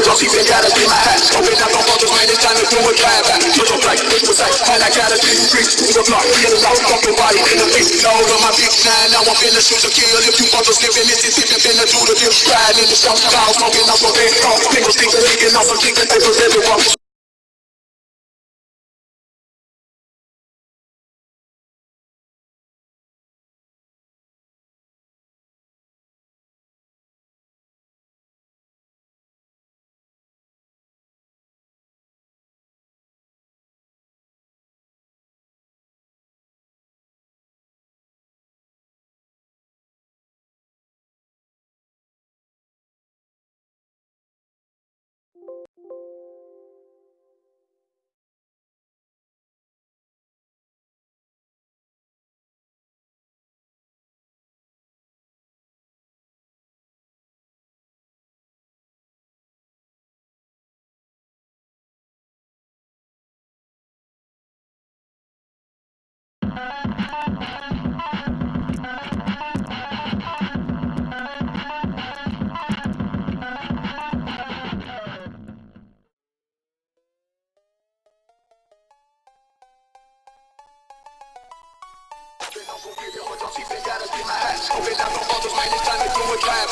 drums, even gotta be my hat. Open up on brothers, man, it's time to do a drive back. Put your black, bitch, precise, and I gotta be free. To the block, get it out, fuck your body in the face. Load on my feet, now, now I'm finna shoot a kill. If you brothers living Mississippi, finna do the deal. Riding in the south, clouds, smoking out some big talk. Niggas think they're leaking off some king, they was everywhere. Open up on brothers, man, it's time to do a drive